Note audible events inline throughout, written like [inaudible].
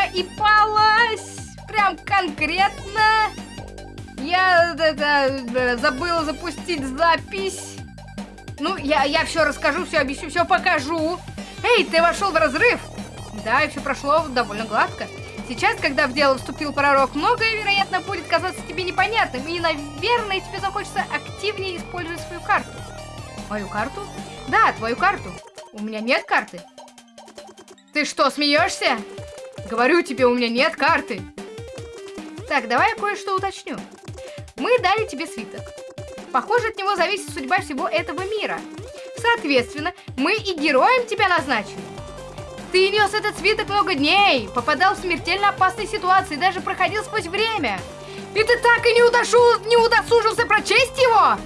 проипалась. Прям конкретно. Я это, забыла запустить запись. Ну, я, я все расскажу, все объясню, все покажу. Эй, ты вошел в разрыв. Да, и все прошло довольно гладко. Сейчас, когда в дело вступил пророк, многое, вероятно, будет казаться тебе непонятным, и, наверное, тебе захочется активнее использовать свою карту. Мою карту? Да, твою карту. У меня нет карты. Ты что, смеешься? Говорю тебе, у меня нет карты. Так, давай я кое-что уточню. Мы дали тебе свиток. Похоже, от него зависит судьба всего этого мира. Соответственно, мы и героем тебя назначили. Ты нес этот свиток много дней, попадал в смертельно опасные ситуации, даже проходил сквозь время. И ты так и не, удошу, не удосужился прочесть его?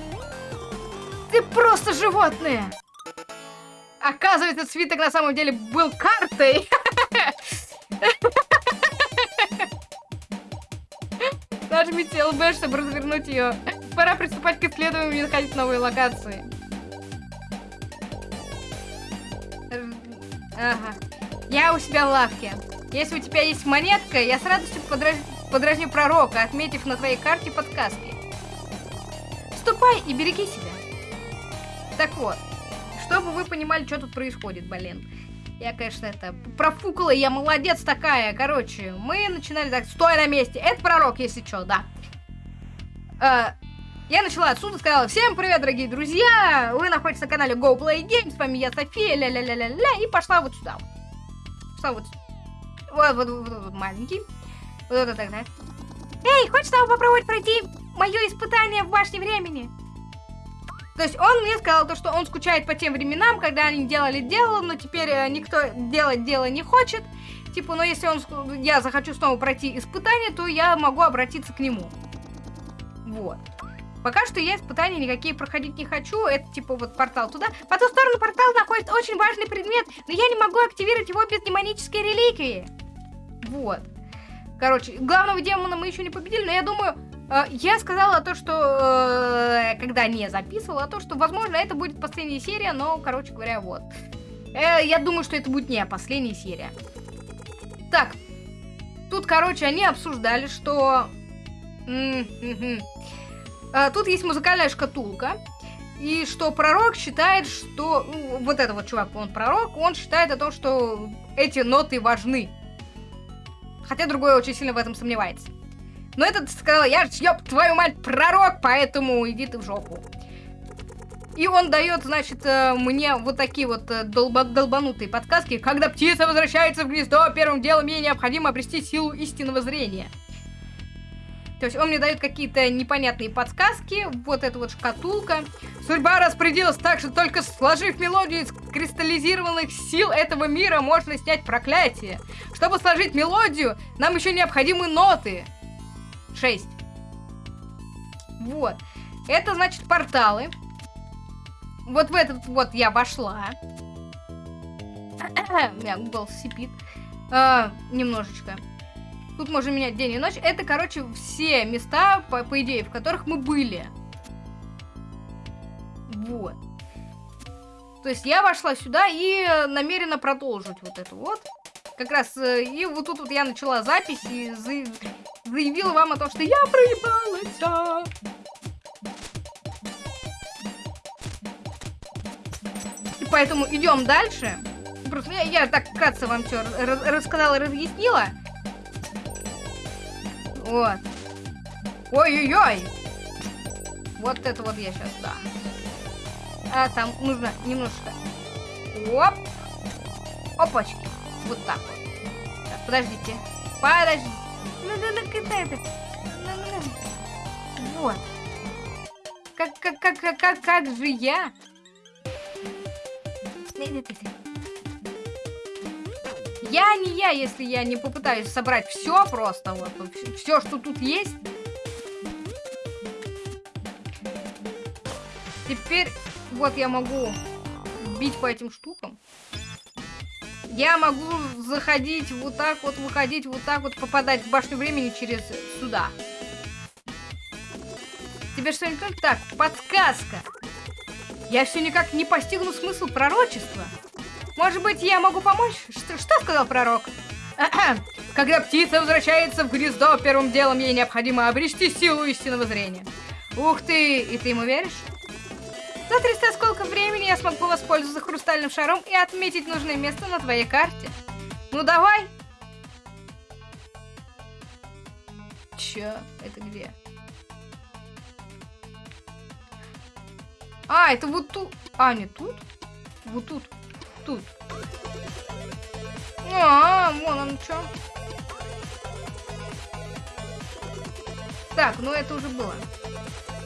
Ты просто животное. Оказывается, свиток на самом деле был картой. [laughs] [laughs] Нажмите ЛБ, чтобы развернуть ее. Пора приступать к исследованию и находить новые локации. Ага. Я у себя в лавке. Если у тебя есть монетка, я с радостью подраж... подразню пророка, отметив на твоей карте подсказки. Ступай и береги себя. Так вот, чтобы вы понимали, что тут происходит, блин. Я, конечно, это профукала, я молодец такая. Короче, мы начинали так, стой на месте. Это пророк, если что, да. Э, я начала отсюда, сказала, всем привет, дорогие друзья. Вы находитесь на канале Go Play Games, с вами я, София, ля-ля-ля-ля-ля. И пошла вот сюда. Пошла вот Вот, вот, вот, вот маленький. Вот это тогда. Эй, хочешь снова попробовать пройти мое испытание в башне времени? То есть он мне сказал то, что он скучает по тем временам, когда они делали дело, но теперь э, никто делать дело не хочет. Типа, но если он, я захочу снова пройти испытание, то я могу обратиться к нему. Вот. Пока что я испытания никакие проходить не хочу. Это типа вот портал туда. По ту сторону портала находится очень важный предмет, но я не могу активировать его без демонической реликвии. Вот. Короче, главного демона мы еще не победили, но я думаю, я сказала то, что, э, когда не записывала, то, что, возможно, это будет последняя серия, но, короче говоря, вот. Э, я думаю, что это будет не последняя серия. Так, тут, короче, они обсуждали, что... Тут есть музыкальная шкатулка, и что пророк считает, что... Вот этот вот чувак, он пророк, он считает о том, что эти ноты важны. Хотя другой очень сильно в этом сомневается. Но этот сказал, я ёб твою мать, пророк, поэтому иди ты в жопу. И он дает, значит, э, мне вот такие вот э, долба долбанутые подсказки. Когда птица возвращается в гнездо, первым делом ей необходимо обрести силу истинного зрения. То есть он мне дает какие-то непонятные подсказки. Вот эта вот шкатулка. Судьба распорядилась так, что только сложив мелодию из кристаллизированных сил этого мира, можно снять проклятие. Чтобы сложить мелодию, нам еще необходимы ноты. 6. Вот. Это значит порталы. Вот в этот вот я вошла. [coughs] У меня был сипит. А, немножечко. Тут можно менять день и ночь. Это, короче, все места, по, по идее, в которых мы были. Вот. То есть я вошла сюда и намерена продолжить вот это вот. Как раз, э, и вот тут вот я начала запись и заявила вам о том, что я проебалась. И поэтому идем дальше. Просто я, я так вкратце вам все рассказала, разъяснила. Вот. Ой-ой-ой. Вот это вот я сейчас, да. А там нужно немножко... Оп. Опачки. Вот так вот. Так, подождите. Подождите. Ну, когда это? Вот. Как, как, как, как, как, как же я? Я не я, если я не попытаюсь собрать все просто, вот, все, что тут есть. Теперь вот я могу бить по этим штукам я могу заходить вот так вот, выходить вот так вот, попадать в башню времени через сюда. Тебе что не только так? Подсказка. Я все никак не постигну смысл пророчества. Может быть, я могу помочь? Что, что сказал пророк? Когда птица возвращается в гнездо, первым делом ей необходимо обрести силу истинного зрения. Ух ты, и ты ему веришь? За 300 сколько времени я смогу воспользоваться хрустальным шаром и отметить нужное место на твоей карте. Ну давай! Чё? Это где? А, это вот тут. А, не тут? Вот тут. Тут. А, вон он чё. Так, ну это уже было.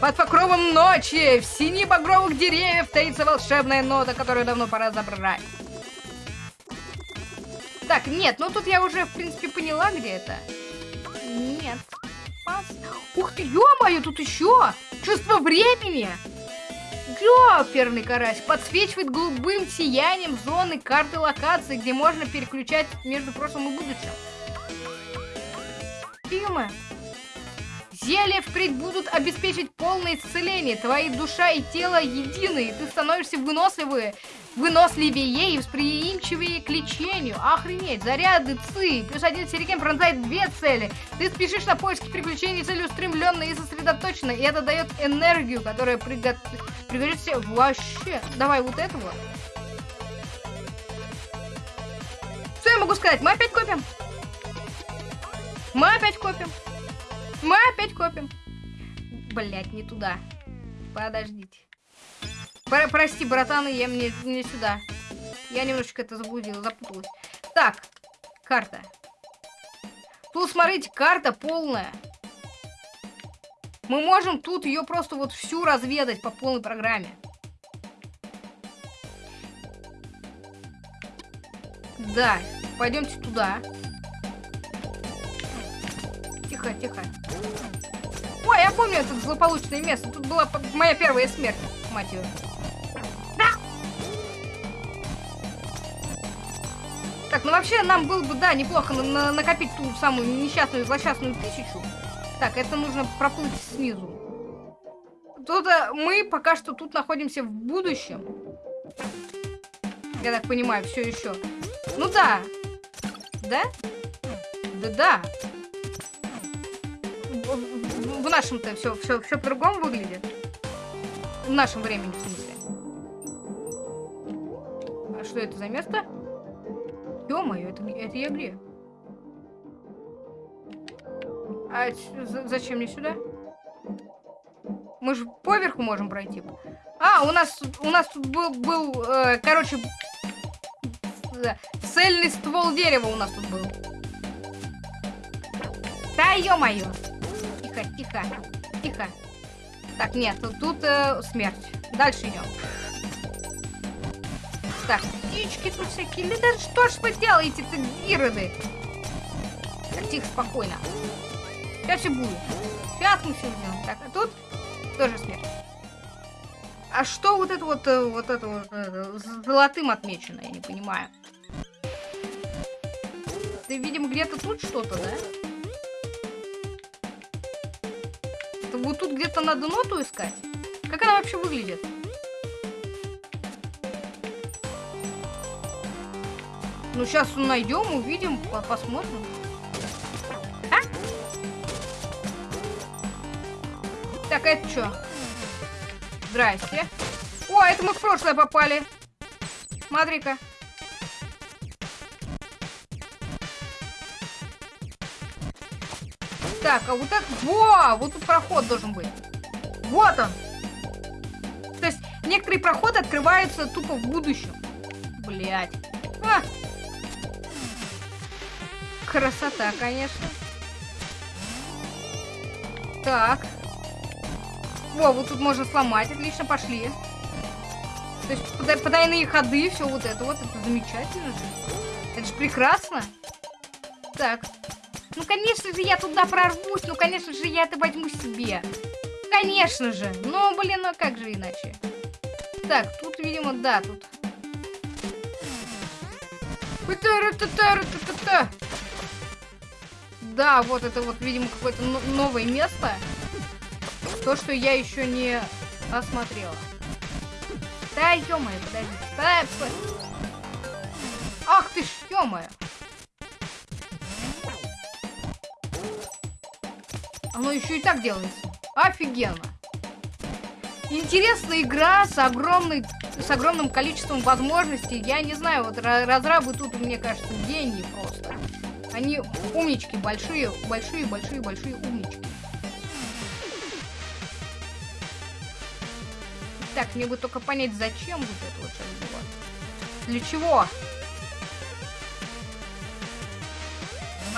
Под покровом ночи, в сине багровых деревьев таится волшебная нота, которую давно пора забрать. Так, нет, ну тут я уже, в принципе, поняла, где это. Нет. Пас. Ух ты, ё-моё, тут еще! Чувство времени! Ёперный карась подсвечивает голубым сиянием зоны карты локации, где можно переключать между прошлым и будущим. Ё-моё. Зелья впредь будут обеспечить полное исцеление. Твои душа и тело едины, и ты становишься выносливее, выносливее и восприимчивее к лечению. Охренеть, заряды ЦИ, плюс один сирикен пронзает две цели. Ты спешишь на поиски приключений целеустремленно и сосредоточенно, и это дает энергию, которая приготовит пригодится вообще. Давай вот этого. Что я могу сказать? Мы опять копим. Мы опять копим. Мы опять копим. Блять, не туда. Подождите. Про прости, братаны, я мне не сюда. Я немножечко это заблудила, запуталась. Так, карта. Тут, смотрите, карта полная. Мы можем тут ее просто вот всю разведать по полной программе. Да, пойдемте туда. Тихо, тихо. Ой, я помню это злополучное место. Тут была моя первая смерть, мать ее. Так, ну вообще нам было бы, да, неплохо на на накопить ту самую несчастную злосчастную тысячу. Так, это нужно проплыть снизу. Тут э, мы пока что тут находимся в будущем. Я так понимаю, все еще. Ну да. Да? Да-да в, нашем-то все, все, все по-другому выглядит. В нашем времени, в смысле. А что это за место? Ё-моё, это, это я где? А зачем мне сюда? Мы же поверху можем пройти. А, у нас, у нас тут был, был э, короче, цельный ствол дерева у нас тут был. Да ё-моё тихо, тихо, тихо. Так, нет, тут, тут э, смерть. Дальше идем. Так, птички тут всякие. Да что ж вы делаете-то, ироды? Так, тихо, спокойно. Сейчас все будет. Сейчас мы все сделаем. Так, а тут тоже смерть. А что вот это вот, э, вот это вот это, золотым отмечено, я не понимаю. Ты, видимо, где-то тут что-то, да? Вот тут где-то надо ноту искать. Как она вообще выглядит? Ну, сейчас найдем, увидим, посмотрим. А? Так, это что? Здрасте. О, это мы в прошлое попали. Смотри-ка. Так, а вот так... Во! Вот тут проход должен быть. Вот он. То есть некоторые проходы открываются тупо в будущем. Блять. А! Красота, конечно. Так. Во, вот тут можно сломать. Отлично, пошли. То есть потайные ходы, все вот это вот. Это замечательно же. Это же прекрасно. Так. Конечно же, я туда прорвусь. Ну, конечно же, я это возьму себе. Конечно же. Ну, блин, ну как же иначе? Так, тут, видимо, да, тут. Да, вот это вот, видимо, какое-то новое место. То, что я еще не осмотрела. Да, ё-моё, подожди. Ах ты ж, ё-моё. Оно еще и так делается. Офигенно. Интересная игра с огромной с огромным количеством возможностей. Я не знаю, вот разрабы тут, мне кажется, гении просто. Они умнички, большие, большие, большие, большие умнички. Так, мне бы только понять, зачем вот это вот сейчас было. Для чего?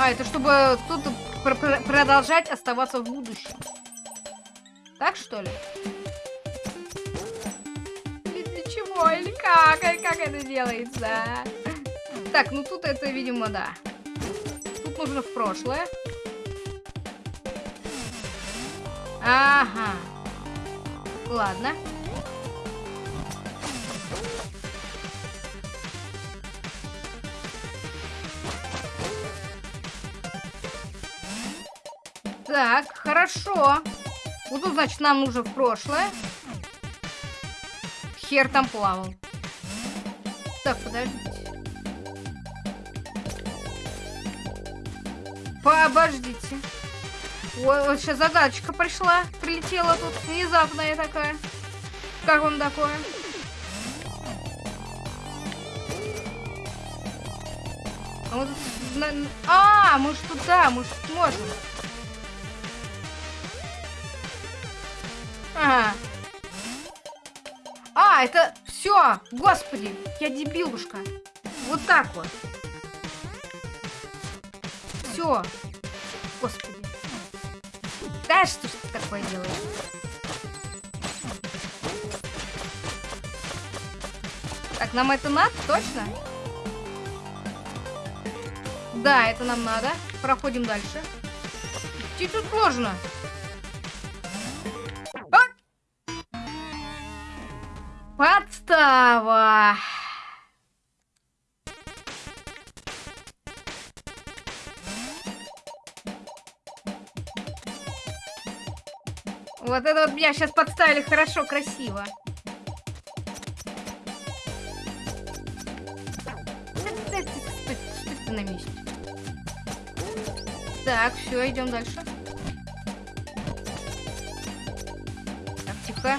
А, это чтобы тут пр пр продолжать оставаться в будущем. Так, что ли? Или для чего? Или как? Или как это делается? Так, ну тут это, видимо, да. Тут нужно в прошлое. Ага. Ладно. Так, хорошо. Вот тут, значит, нам нужно в прошлое. Хер там плавал. Так, подождите. Подождите. Ой, вот сейчас загадочка пришла. Прилетела тут внезапная такая. Как вам такое? А, а, мы ж туда, мы ж можем. А, это все, господи, я дебилушка. Вот так вот. Все. Господи. Да что ж ты такое делаешь? Так, нам это надо, точно? Да, это нам надо. Проходим дальше. Чуть-чуть сложно. Подстава. Вот это вот меня сейчас подставили хорошо, красиво. на месте. Так, все, идем дальше. Так, тихо.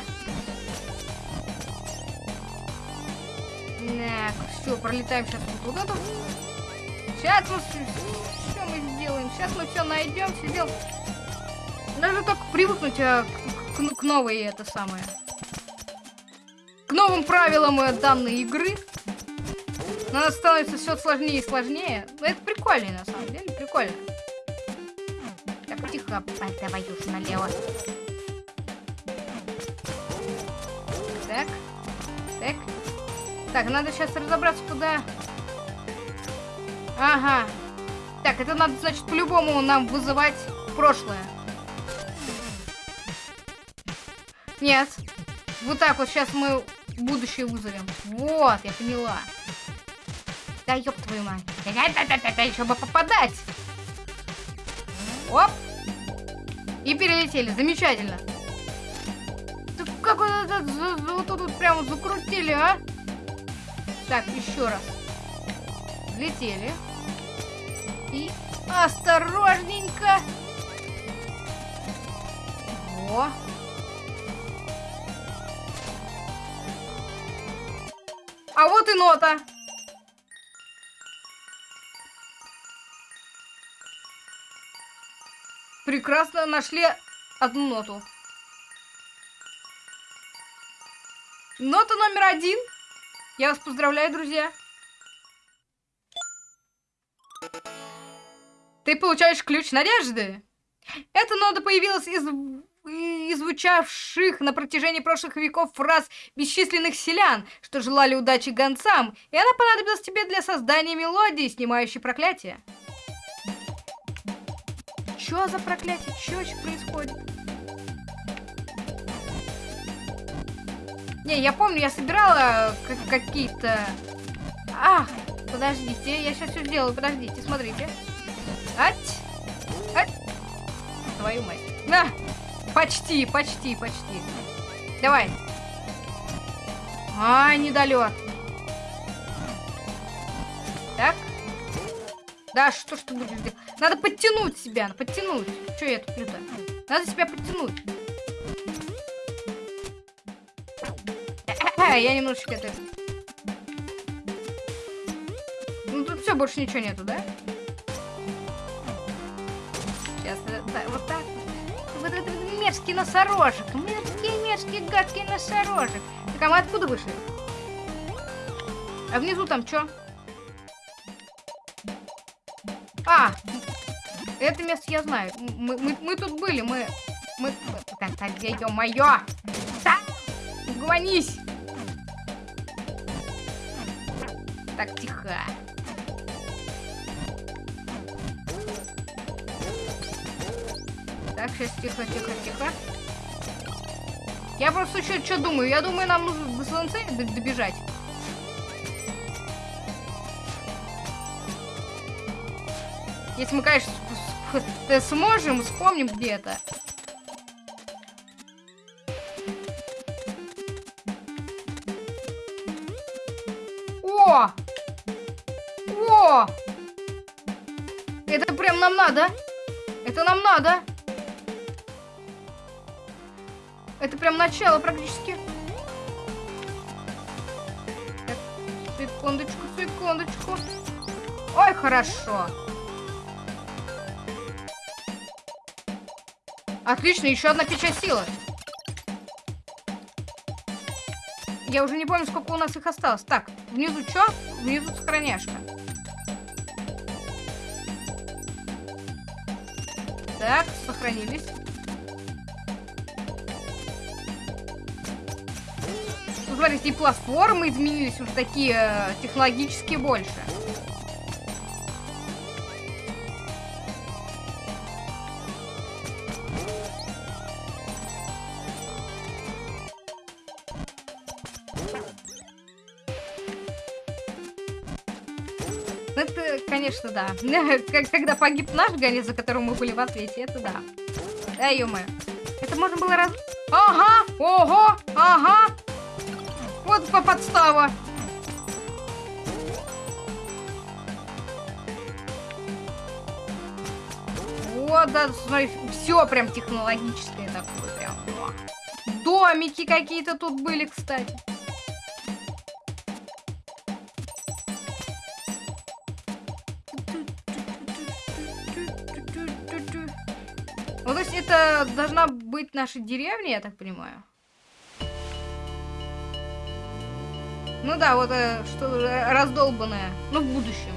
Так, все, пролетаем сейчас вот эту. Сейчас мы все мы сделаем. Сейчас мы все найдем, все сделаем. Надо только привыкнуть а, к, к, к новой это самое. К новым правилам э, данной игры. Она становится все сложнее и сложнее. Но это прикольно, на самом деле, прикольно. Так, тихо, давай уж налево. Так, надо сейчас разобраться, куда... Ага. Так, это надо, значит, по-любому нам вызывать прошлое. Нет. Вот так вот сейчас мы будущее вызовем. Вот, я поняла. Да ёб твою мать. Да-да-да-да, еще бы попадать. Оп. И перелетели. Замечательно. Ты как вот тут прямо закрутили, а? Так, еще раз. Взлетели. И осторожненько. О. А вот и нота. Прекрасно нашли одну ноту. Нота номер один. Я вас поздравляю, друзья. Ты получаешь ключ надежды. Эта нота появилась из из звучавших на протяжении прошлых веков фраз бесчисленных селян, что желали удачи гонцам, и она понадобилась тебе для создания мелодии, снимающей проклятие. Чё за проклятие? Чё вообще происходит? Не, я помню, я собирала какие-то... Ах, подождите, я сейчас все сделаю, подождите, смотрите. Ать! Ать! Твою мать. На! Почти, почти, почти. Давай. А, недолет. Так. Да, что ж ты будешь делать? Надо подтянуть себя, подтянуть. Что я тут? Надо себя подтянуть. Я немножечко это... Ну тут все, больше ничего нету, да? Сейчас, да, вот так. Вот этот мерзкий носорожек. Мерзкий, мерзкий, гадкий носорожек. Так, а мы откуда вышли? А внизу там что? А, это место я знаю. Мы, мы, мы тут были, мы... Мы... Так, так, где, ё-моё? Да! Угомонись! Так, тихо. Так, сейчас тихо, тихо, тихо. Я просто что думаю? Я думаю, нам нужно до солнца добежать. Если мы, конечно, сможем, вспомним где-то. О! Начало практически. Секундочку, секундочку. Ой, хорошо. Отлично, еще одна печать силы. Я уже не помню, сколько у нас их осталось. Так, внизу что? Внизу сохраняшка. Так, сохранились. Смотрите, и платформы изменились уже такие э, технологически больше. конечно, да. [laughs] Когда погиб наш Ганя, за которым мы были в ответе, это да. Да, ё Это можно было раз... Ага! Ого! Ага! Вот по подстава. Вот, да, смотри, все прям технологическое такое, прям. Домики какие-то тут были, кстати. это должна быть наша деревня, я так понимаю. Ну да, вот э, что раздолбанное. Ну, в будущем.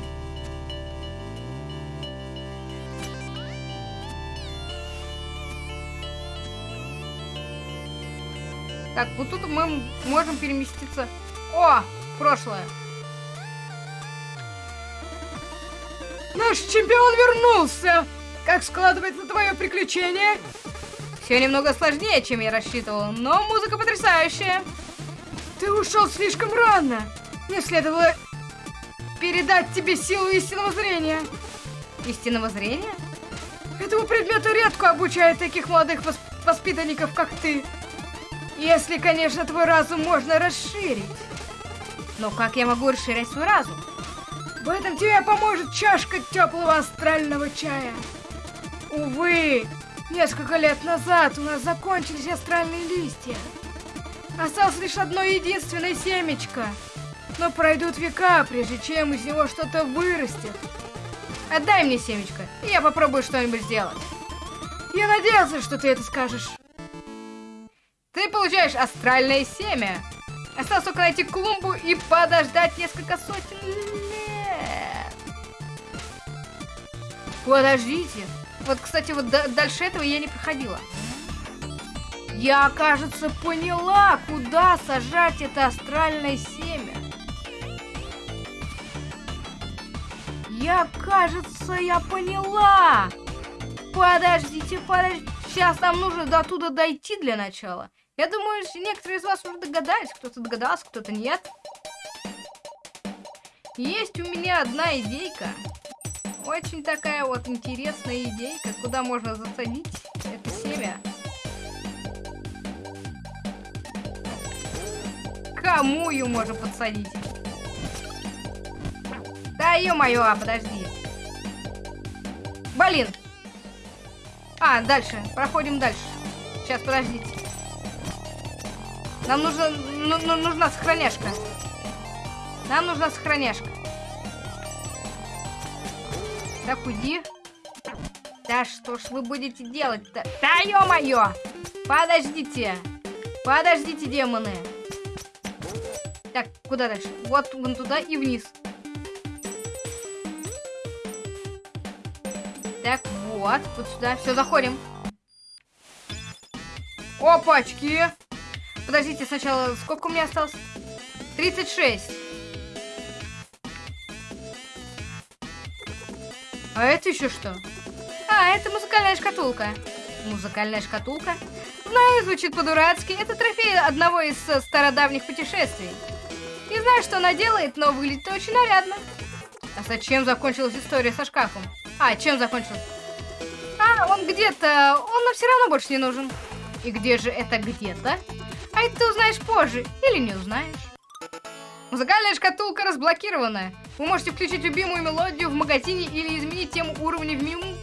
Так, вот тут мы можем переместиться. О, прошлое. Наш чемпион вернулся! Как складывается твое приключение? Все немного сложнее, чем я рассчитывал, но музыка потрясающая. Ты ушел слишком рано. Мне следовало передать тебе силу истинного зрения. Истинного зрения? Этому предмету редко обучают таких молодых восп воспитанников, как ты. Если, конечно, твой разум можно расширить. Но как я могу расширять свой разум? В этом тебе поможет чашка теплого астрального чая. Увы, несколько лет назад у нас закончились астральные листья. Осталось лишь одно единственное семечко. Но пройдут века, прежде чем из него что-то вырастет. Отдай мне семечко, и я попробую что-нибудь сделать. Я надеялся, что ты это скажешь. Ты получаешь астральное семя. Осталось только найти клумбу и подождать несколько сотен лет. Подождите. Вот, кстати, вот дальше этого я не проходила. Я, кажется, поняла, куда сажать это астральное семя. Я, кажется, я поняла. Подождите, подождите. Сейчас нам нужно до туда дойти для начала. Я думаю, некоторые из вас уже догадались. Кто-то догадался, кто-то нет. Есть у меня одна идейка. Очень такая вот интересная идейка, куда можно засадить Кому ее можно подсадить? Да ё-моё, а подожди. Блин. А, дальше. Проходим дальше. Сейчас, подождите. Нам нужно, ну, ну, нужна сохраняшка. Нам нужна сохраняшка. Так, уйди. Да что ж вы будете делать-то? Да ё-моё! Подождите! Подождите, демоны! Так, куда дальше? Вот вон туда и вниз. Так, вот, вот сюда. Все, заходим. Опачки! Подождите, сначала, сколько у меня осталось? 36. А это еще что? А, это музыкальная шкатулка. Музыкальная шкатулка? Знаю, звучит по-дурацки. Это трофей одного из э, стародавних путешествий. Знаю, что она делает, но выглядит очень нарядно. А зачем закончилась история со шкафом? А, чем закончилась? А, он где-то... Он нам все равно больше не нужен. И где же это где-то? А это ты узнаешь позже. Или не узнаешь. Музыкальная шкатулка разблокирована. Вы можете включить любимую мелодию в магазине или изменить тему уровня в меню.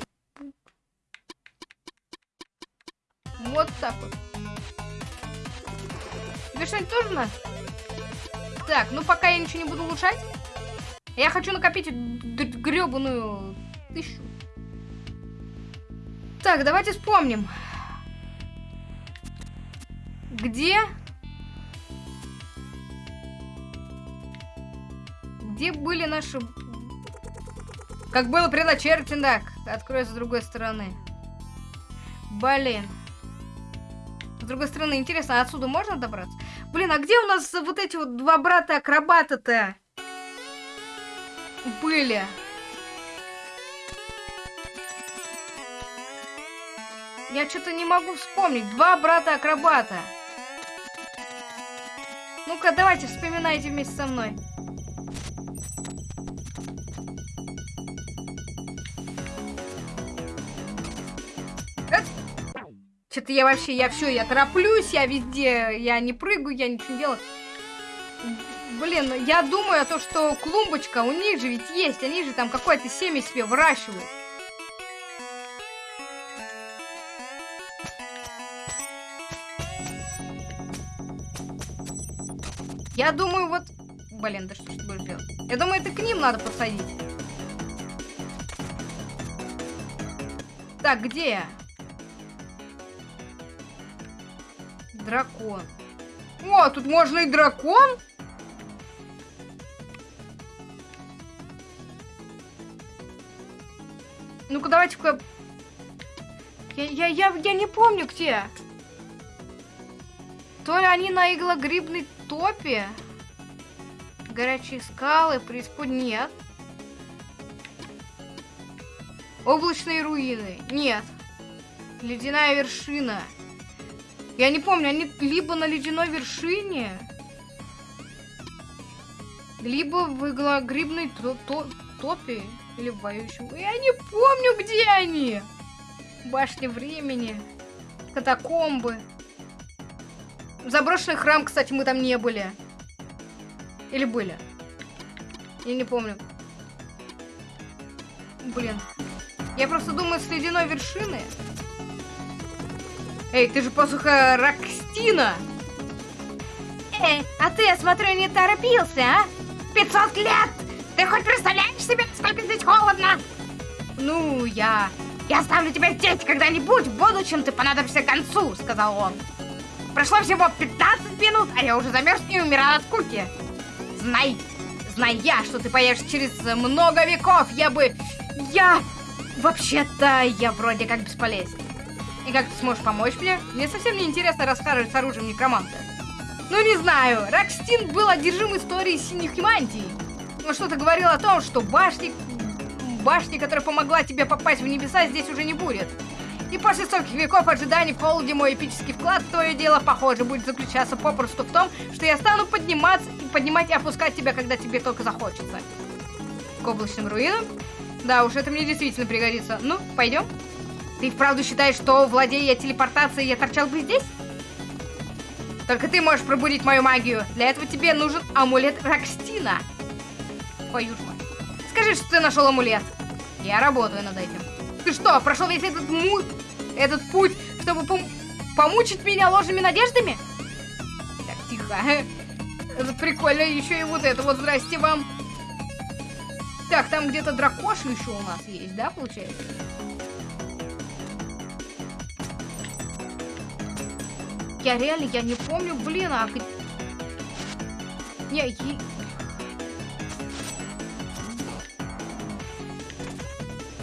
Вот так вот. Тебе что-нибудь надо? Так, ну пока я ничего не буду улучшать. Я хочу накопить гребаную тысячу. Так, давайте вспомним. Где? Где были наши... Как было предначертано, так. Откроется с другой стороны. Блин. С другой стороны, интересно, отсюда можно добраться? Блин, а где у нас вот эти вот два брата-акробата-то? Были. Я что-то не могу вспомнить. Два брата-акробата. Ну-ка, давайте, вспоминайте вместе со мной. Что-то я вообще, я все, я тороплюсь, я везде, я не прыгаю, я ничего не делаю. Блин, я думаю о том, что клумбочка у них же ведь есть, они же там какое-то семя себе выращивают. Я думаю, вот... Блин, да что ж ты будешь делать? Я думаю, это к ним надо посадить. Так, где я? Дракон. О, тут можно и дракон? Ну-ка, давайте-ка... Я, я, я, я не помню, где. То ли они на иглогрибной топе? Горячие скалы, преиспод... Нет. Облачные руины? Нет. Ледяная вершина? Я не помню, они либо на ледяной вершине, либо в иглогрибной то то топе, или в боющем. Я не помню, где они. Башня времени, катакомбы. Заброшенный храм, кстати, мы там не были. Или были? Я не помню. Блин. Я просто думаю, с ледяной вершины Эй, ты же посуха Рокстина! Эй, а ты, я смотрю, не торопился, а? 500 лет! Ты хоть представляешь себе, сколько здесь холодно? Ну, я... Я ставлю тебя здесь когда-нибудь, в будущем ты понадобишься к концу, сказал он. Прошло всего 15 минут, а я уже замерз и умирал от скуки. Знай, знай я, что ты поешь через много веков, я бы... Я... Вообще-то, я вроде как бесполезен. И как ты сможешь помочь мне? Мне совсем не интересно рассказывать с оружием некроманта. Ну не знаю, Рокстин был одержим историей синих мантий. Но что-то говорил о том, что башни... Башни, которая помогла тебе попасть в небеса, здесь уже не будет. И после стольких веков ожиданий в холоде мой эпический вклад в твое дело, похоже, будет заключаться попросту в том, что я стану подниматься и поднимать и опускать тебя, когда тебе только захочется. К облачным руинам? Да уж, это мне действительно пригодится. Ну, пойдем? Ты вправду считаешь, что, владея телепортацией, я торчал бы здесь? Только ты можешь пробудить мою магию. Для этого тебе нужен амулет Рокстина. Твою ж. Скажи, что ты нашел амулет. Я работаю над этим. Ты что, прошел весь этот му... этот путь, чтобы пом помучить меня ложными надеждами? Так, тихо. [laughs] Это прикольно, еще и вот это вот, здрасте вам. Так, там где-то дракоша еще у нас есть, да, получается? Я реально, я не помню, блин, а... Не, е...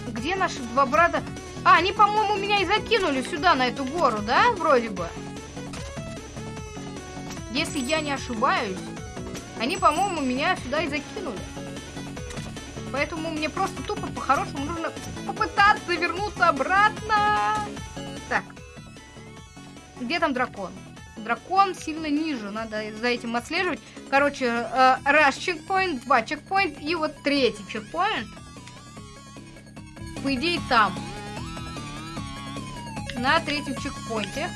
Где наши два брата? А, они, по-моему, меня и закинули сюда, на эту гору, да, вроде бы? Если я не ошибаюсь, они, по-моему, меня сюда и закинули. Поэтому мне просто тупо по-хорошему нужно попытаться вернуться обратно. Так. Где там дракон? Дракон сильно ниже, надо за этим отслеживать. Короче, э, раз чекпоинт, два чекпоинт и вот третий чекпоинт. По идее там. На третьем чекпоинте.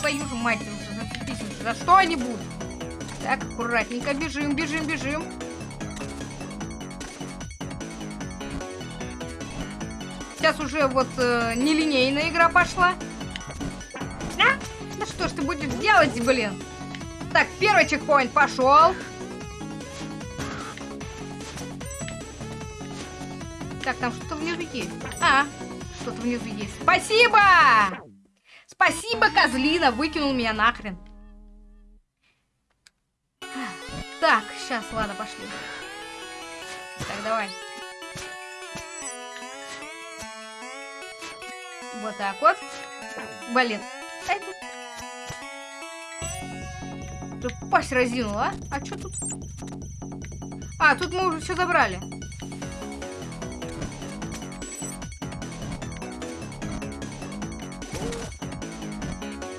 Твою же мать. За что они будут? Так, аккуратненько, бежим, бежим, бежим. Сейчас уже вот э, нелинейная игра пошла. А? Ну что ж ты будешь делать, блин? Так, первый чекпоинт пошел. Так, там что-то внизу есть. А, что-то внизу есть. Спасибо! Спасибо, козлина, выкинул меня нахрен. Так, сейчас, ладно, пошли. Так, давай. Вот так вот. Блин. Ты пасть разинула, а? А что тут? А, тут мы уже все забрали.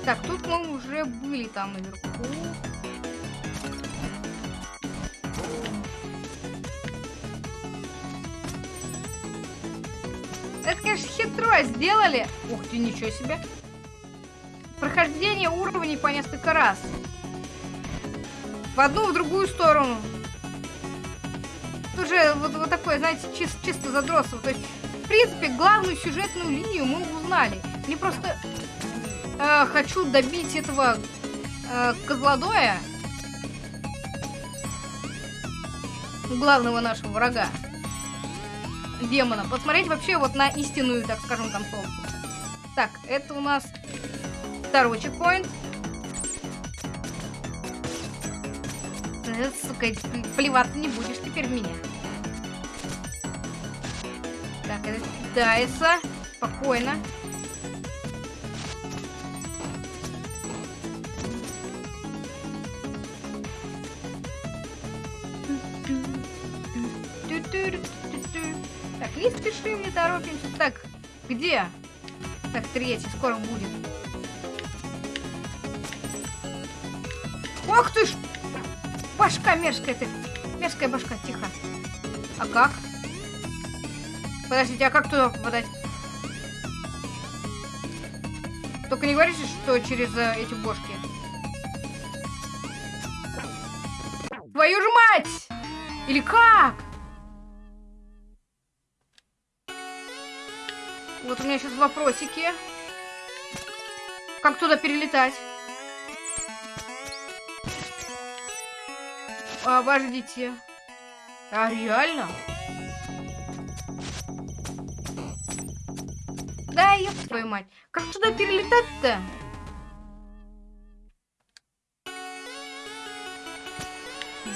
Так, тут мы уже были там наверху. Это, конечно, хитро сделали. Ух ты, ничего себе. Прохождение уровней по несколько раз. В одну, в другую сторону. Уже вот, вот такое, знаете, чисто, чисто задросово. То есть, в принципе, главную сюжетную линию мы узнали. Мне просто э, хочу добить этого э, козлодоя. Главного нашего врага. Демона. Посмотреть вообще вот на истинную, так скажем, концовку. Так, это у нас второй чекпоинт. Сука, плеваться не будешь теперь в меня. Так, это кидается. Спокойно. Так, не спешим, не торопимся. Так, где? Так, третий, скоро будет. Ох ты ж! Башка мерзкая ты. Мерзкая башка, тихо. А как? Подождите, а как туда попадать? Только не говорите, что через э, эти бошки. Твою же мать! Или как? Вот у меня сейчас вопросики. Как туда перелетать? Обождите. А реально? Да, ёб твою мать. Как туда перелетать-то?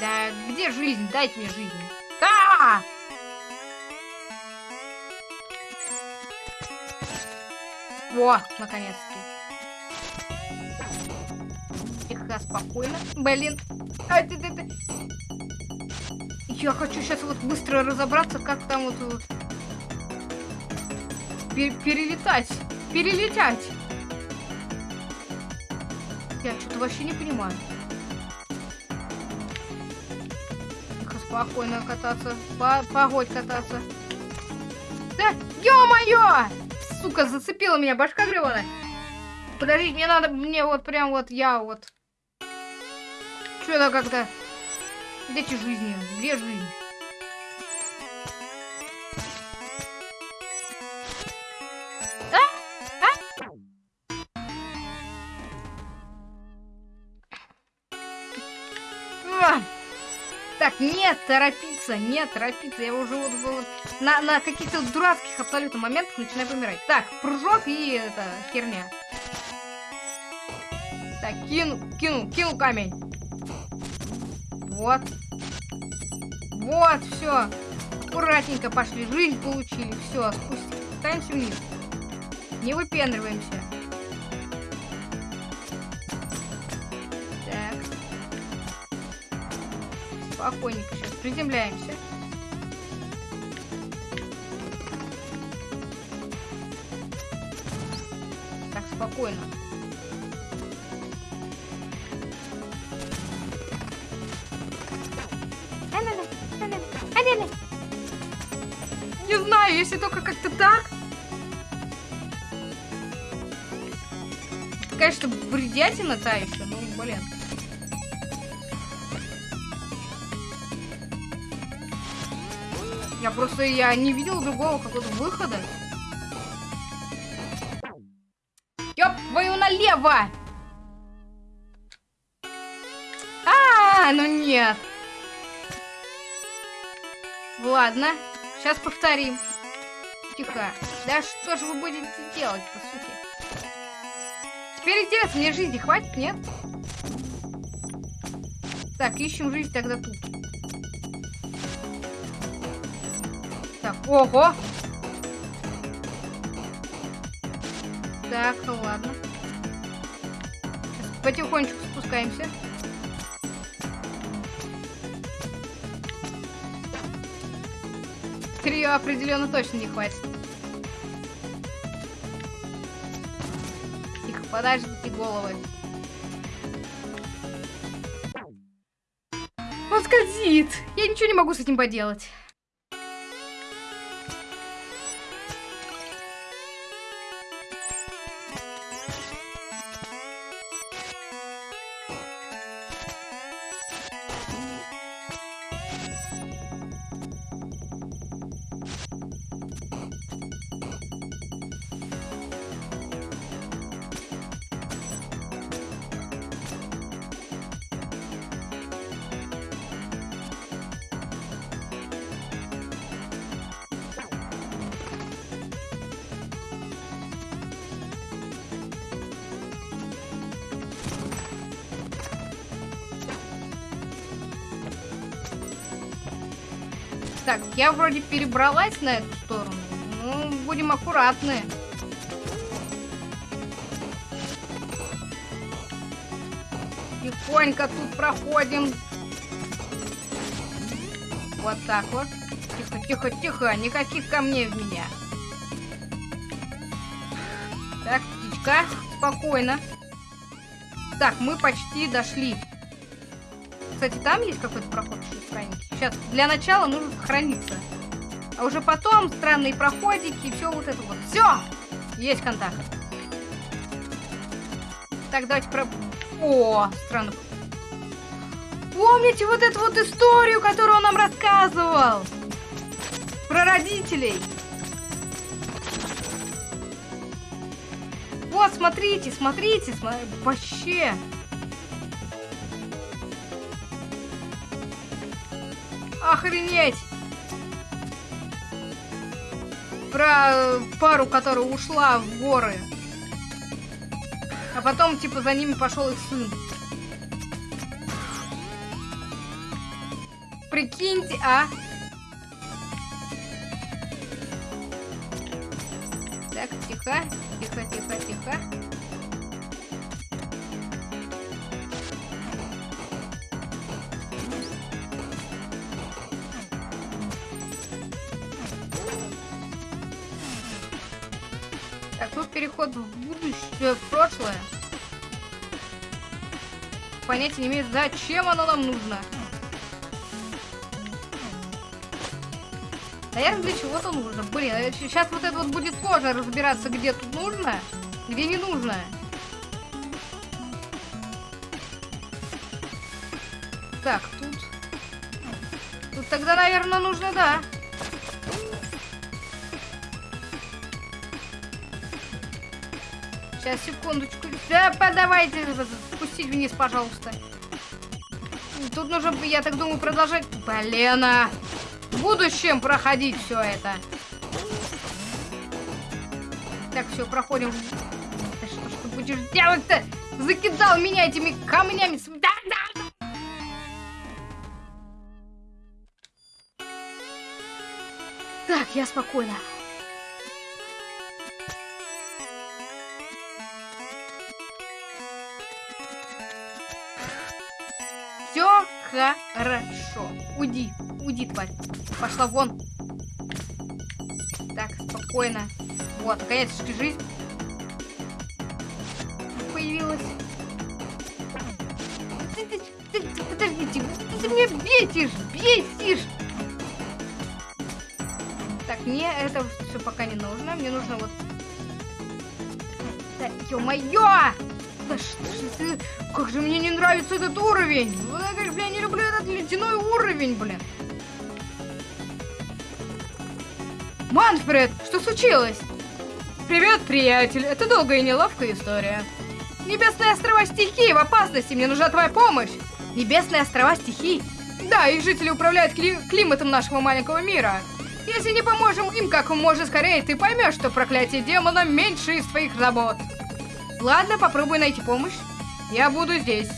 Да, где жизнь? Дайте мне жизнь. А! -а, -а! Во, наконец-таки. Тихо, спокойно. Блин. А, ты, ты, ты. Я хочу сейчас вот быстро разобраться, как там вот, вот пер перелетать. Перелетать. Я что-то вообще не понимаю. Тихо, спокойно кататься. По погодь кататься. Да, ё-моё! сука, зацепила меня башка гребаная. Подождите, мне надо, мне вот прям вот я вот. Что-то как-то... Где эти жизни? Где жизнь? А! Так, нет, торопиться, нет, торопиться. Я уже вот был на, на каких-то дурацких абсолютно моментах начинаю помирать. Так, прыжок и это херня. Так, кину, кину, кину камень. Вот. Вот, все. Аккуратненько пошли, жизнь получили. Все, спустимся вниз. Не выпендриваемся. спокойненько сейчас приземляемся. Так, спокойно. Только как-то так. Конечно, бредятина та еще, ну, блин. Я просто я не видел другого какого-то выхода. Ёп, твою налево! А, -а, -а ну нет. Ладно, сейчас повторим. Тихо. Да что же вы будете делать, по сути? Теперь интересно, мне жизни хватит, нет? Так, ищем жизнь тогда тут. Так, ого! Так, ну ладно. Сейчас потихонечку спускаемся. Трио определенно точно не хватит. Тихо, подождите головы. Он скользит. Я ничего не могу с этим поделать. Я вроде перебралась на эту сторону. Ну, будем аккуратны. Тихонько тут проходим. Вот так вот. Тихо, тихо, тихо. Никаких камней в меня. Так, птичка. Спокойно. Так, мы почти дошли. Кстати, там есть какой-то проход странненький. Сейчас, для начала нужно сохраниться. А уже потом странные проходики все вот это вот. Все! Есть контакт. Так, давайте про... О, странно. Помните вот эту вот историю, которую он нам рассказывал? Про родителей. Вот, смотрите, смотрите, смотрите. Вообще. Охренеть! Про э, пару, которая ушла в горы. А потом, типа, за ними пошел их сын. Прикиньте, а? Так, тихо, тихо, тихо, тихо. Прошлое. Понятия не имеет, зачем оно нам нужно. Наверное, для чего-то нужно. Блин, сейчас а вот это вот будет сложно разбираться, где тут нужно, где не нужно. Так, тут... Тут тогда, наверное, нужно, да. Сейчас, секундочку. Да, подавайте. Спустить вниз, пожалуйста. тут нужно, я так думаю, продолжать... Блин, а... В будущем проходить все это. Так, все, проходим. Да что ж ты будешь делать-то? Закидал меня этими камнями. Да, да. Так, я спокойна. Уйди, уйди, тварь. Пошла вон. Так, спокойно. Вот, наконец-таки жизнь появилась. Подождите, ты меня бесишь, бесишь. Так, мне это все пока не нужно. Мне нужно вот... Да, ё-моё! Да что ж ты... Как же мне не нравится этот уровень! Да, как же я не люблю этот ледяной уровень, блин! Манфред, что случилось? Привет, приятель. Это долгая и неловкая история. Небесные острова стихии в опасности. Мне нужна твоя помощь. Небесные острова стихий? Да, их жители управляют кли климатом нашего маленького мира. Если не поможем им как можно скорее, ты поймешь, что проклятие демона меньше из твоих забот. Ладно, попробуй найти помощь. Я буду здесь.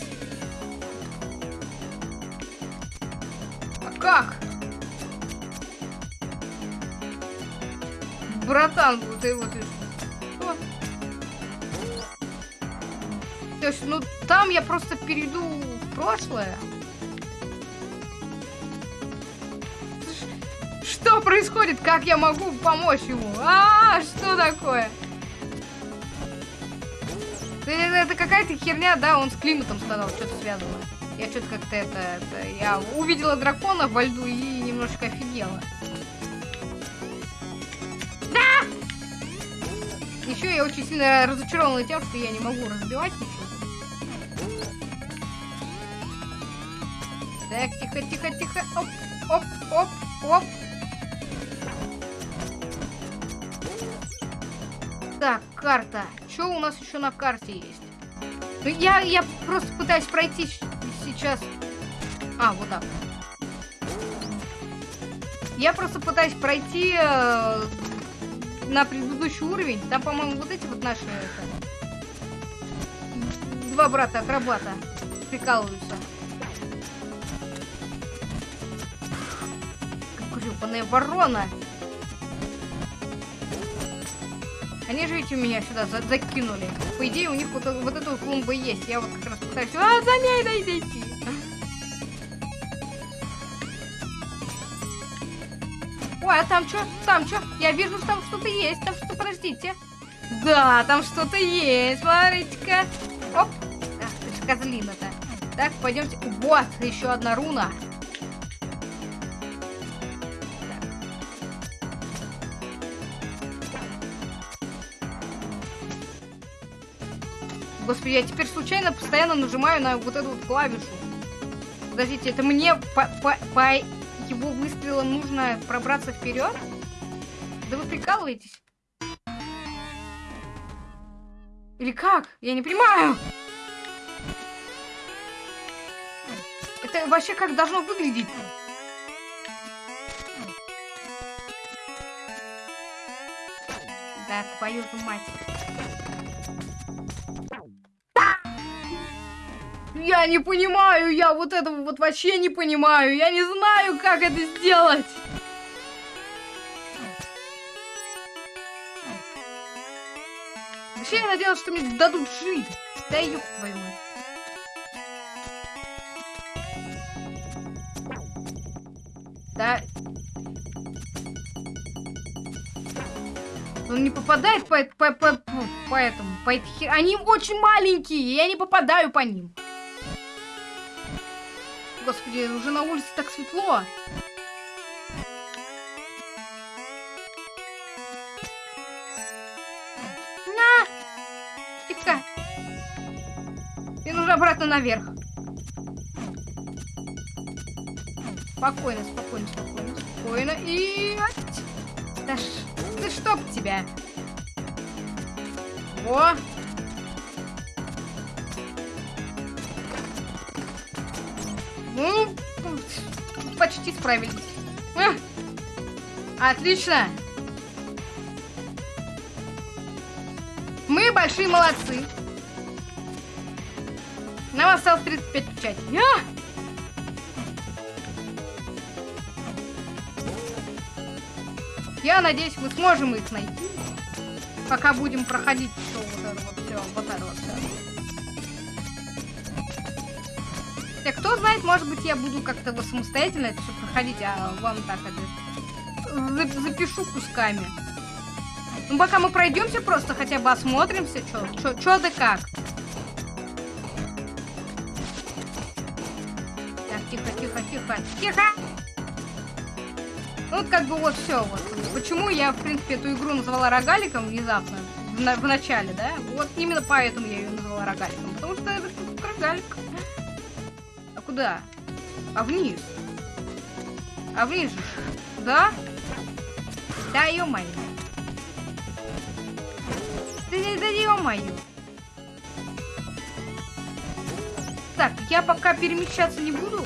А как? Братан, ты вот... Что? То есть, ну, там я просто перейду в прошлое. Что происходит? Как я могу помочь ему? А, -а, -а что такое? Это, какая-то херня, да, он с климатом сказал, что-то связано. Я что-то как-то это, это... Я увидела дракона во льду и немножко офигела. Да! Еще я очень сильно разочарована тем, что я не могу разбивать ничего. Так, тихо, тихо, тихо. Оп, оп, оп, оп. Так, карта. Что у нас еще на карте есть? Ну, я, я просто пытаюсь пройти сейчас. А, вот так. Я просто пытаюсь пройти э, на предыдущий уровень. Там, по-моему, вот эти вот наши... Это, два брата-акробата прикалываются. Гребаная ворона! Они же ведь у меня сюда за закинули. По идее, у них вот, вот эта клумба есть. Я вот как раз пытаюсь... А, за ней найдите! Ой, а там что? Там что? Я вижу, там что-то есть. Там что, подождите. Да, там что-то есть. Смотрите-ка. Оп. Ах, ты же козлина-то. Так, пойдемте. Вот, еще одна руна. Господи, я теперь случайно постоянно нажимаю на вот эту вот клавишу. Подождите, это мне по, по, по его выстрелам нужно пробраться вперед? Да вы прикалываетесь? Или как? Я не понимаю. Это вообще как должно выглядеть? Да, твою же мать. Я не понимаю, я вот этого вот вообще не понимаю. Я не знаю, как это сделать. Вообще я надеялась, что мне дадут жить. Да ёб твою мать. Да. Он не попадает по, по, по, по, по этому, по. Они очень маленькие, я не попадаю по ним. Господи, уже на улице так светло. На! Тихо. Мне нужно обратно наверх. Спокойно, спокойно, спокойно, спокойно. И... Да ш... Да чтоб тебя. О! Почти справились. А! Отлично. Мы большие молодцы. Нам осталось 35 печатей. А! Я надеюсь, мы сможем их найти. Пока будем проходить Так, кто знает, может быть, я буду как-то вот самостоятельно это все проходить, а вам так это запишу кусками. Ну, пока мы пройдемся, просто хотя бы осмотримся, что да как. Так, тихо, тихо, тихо, тихо! Ну, вот как бы вот все вот. Почему я, в принципе, эту игру назвала рогаликом внезапно, в, на в начале, да? Вот именно поэтому я ее назвала рогаликом. Потому что это рогалик. Куда? А вниз. А вниз же. Да? Да, ё-моё. Да, да ё-моё. Так, я пока перемещаться не буду.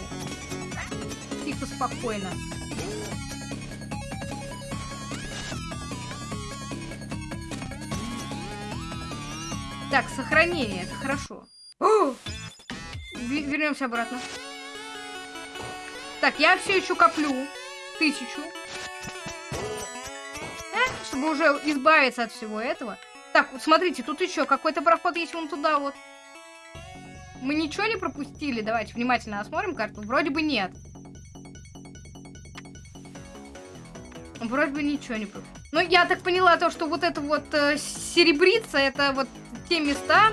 Тихо, спокойно. Так, сохранение, это хорошо. Вернемся обратно. Так, я все еще коплю. Тысячу. Э, чтобы уже избавиться от всего этого. Так, вот смотрите, тут еще какой-то проход есть вон туда вот. Мы ничего не пропустили? Давайте внимательно осмотрим карту. Вроде бы нет. Вроде бы ничего не пропустили. Ну, я так поняла то, что вот это вот э, серебрица, это вот те места,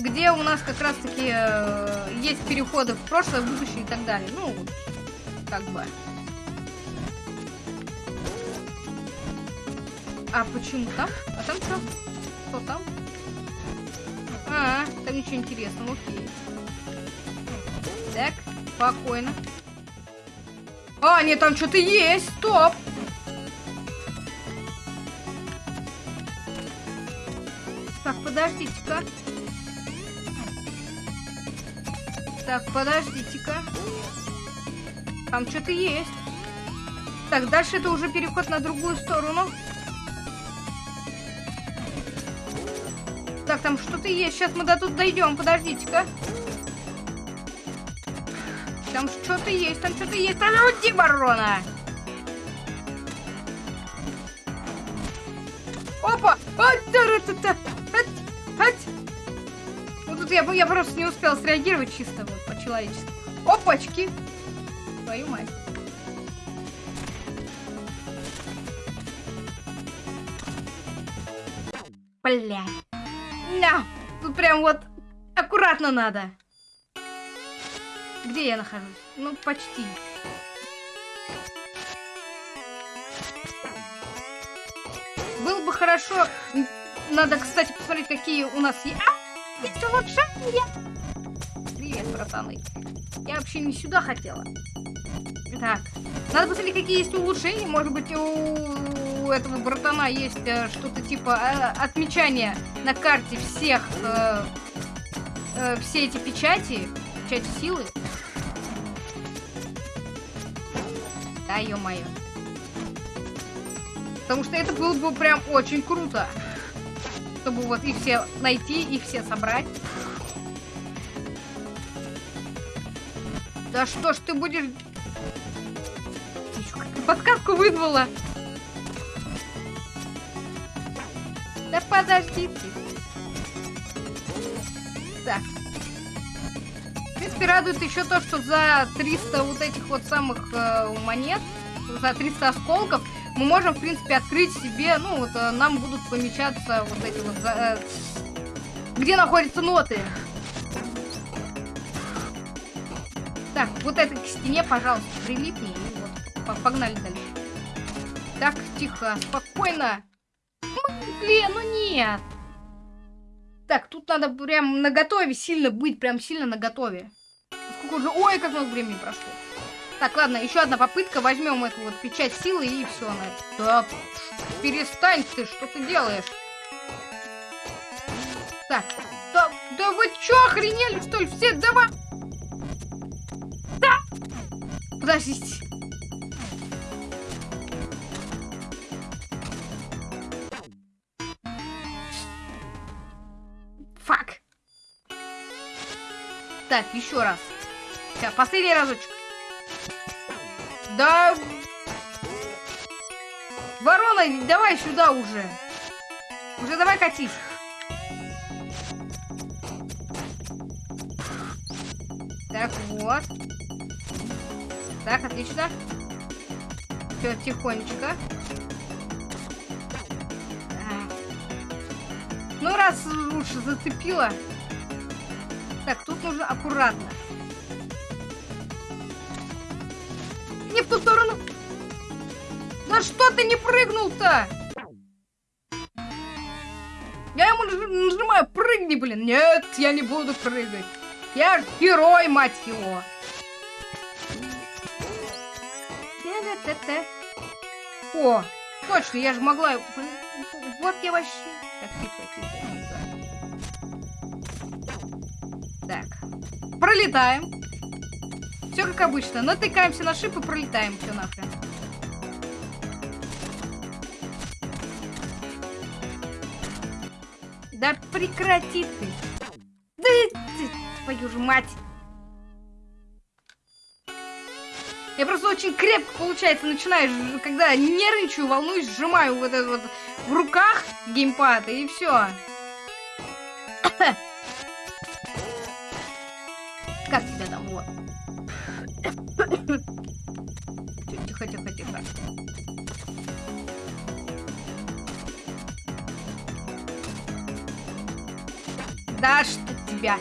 где у нас как раз-таки э, есть переходы в прошлое, будущее и так далее. Ну, как бы. А почему там? А там что? Что там? А, там ничего интересного, окей. Так, спокойно. А, нет, там что-то есть, стоп! Так, подождите-ка. Так, подождите-ка. Там что-то есть. Так, дальше это уже переход на другую сторону. Так, там что-то есть. Сейчас мы до тут дойдем. Подождите-ка. Там что-то есть, там что-то есть. Там уйди, ворона! Опа! А, -та тут я, я просто не успел среагировать чисто вот по-человечески. Опачки! Твою мать. Бля. На! Тут прям вот аккуратно надо. Где я нахожусь? Ну, почти. Было бы хорошо. Надо, кстати, посмотреть, какие у нас. А! Есть улучшение! Братаны. Я вообще не сюда хотела. Так. Надо посмотреть, какие есть улучшения. Может быть, у этого братана есть э, что-то типа э, отмечания на карте всех... Э, э, все эти печати. Печати силы. Да, ё-моё. Потому что это было бы прям очень круто чтобы вот их все найти, их все собрать. Да что ж ты будешь... Подсказку вызвала. Да подождите. Так. В принципе, радует еще то, что за 300 вот этих вот самых э, монет, за 300 осколков, мы можем, в принципе, открыть себе, ну, вот э, нам будут помечаться вот эти вот, э, где находятся ноты. Вот это к стене, пожалуйста, прилипни, и вот, погнали дальше. Так, тихо, спокойно. Блин, ну нет. Так, тут надо прям на готове сильно быть, прям сильно на готове. Сколько уже... Ой, как много времени прошло. Так, ладно, еще одна попытка. Возьмем эту вот печать силы и все. На... Да, перестань ты, что ты делаешь? Так, да, да вы что, охренели, что ли? Все, давай! Подождите. Фак. Так, еще раз. Сейчас, последний разочек. Да... Ворона, давай сюда уже. Уже давай катись. Так, вот. Так, отлично. Все, тихонечко. Ну, раз лучше зацепила. Так, тут нужно аккуратно. Не в ту сторону. Да что ты не прыгнул-то? Я ему нажимаю, прыгни, блин. Нет, я не буду прыгать. Я герой, мать его. О, точно, я же могла... Вот я вообще... Так, тихо, тихо, тихо. Так, пролетаем. Все как обычно. Натыкаемся на шип и пролетаем. Все нахрен. Да прекрати ты. Да твою же мать. Очень крепко, получается, начинаешь, когда нервничаю, волнуюсь, сжимаю вот это вот в руках геймпад, и все. [coughs] Как тебя там, вот. [coughs] Тихо, тихо, тихо. Да что тебя.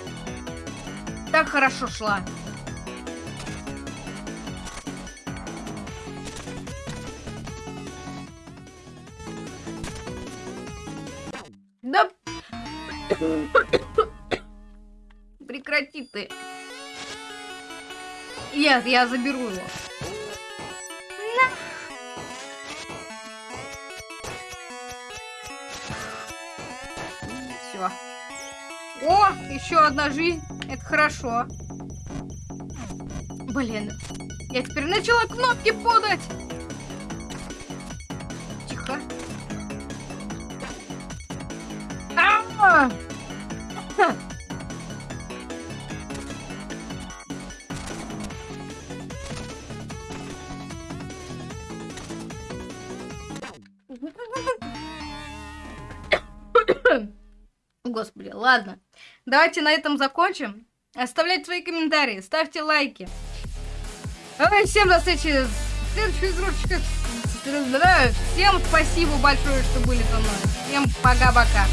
Так хорошо шла. Прекрати ты. Нет, я заберу его. На. Все. О, еще одна жизнь. Это хорошо. Блин. Я теперь начала кнопки подать. Давайте на этом закончим. Оставляйте свои комментарии, ставьте лайки. Всем до встречи в следующих игрушечках. Всем спасибо большое, что были со мной. Всем пока-пока.